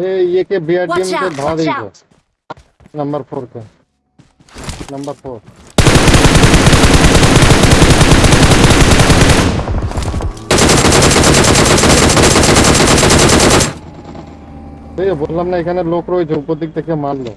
ये ये के बीआरडीएम के भाग रही है नंबर फोर का नंबर फोर এই বললাম না এখানে লোক রয়েছে উপর দিক থেকে মারলো